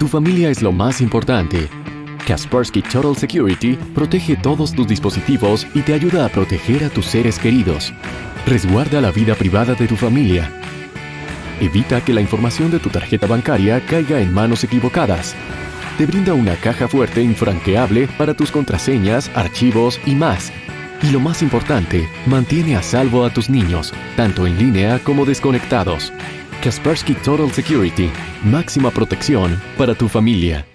Tu familia es lo más importante. Kaspersky Total Security protege todos tus dispositivos y te ayuda a proteger a tus seres queridos. Resguarda la vida privada de tu familia. Evita que la información de tu tarjeta bancaria caiga en manos equivocadas. Te brinda una caja fuerte infranqueable para tus contraseñas, archivos y más. Y lo más importante, mantiene a salvo a tus niños, tanto en línea como desconectados. Kaspersky Total Security, máxima protección para tu familia.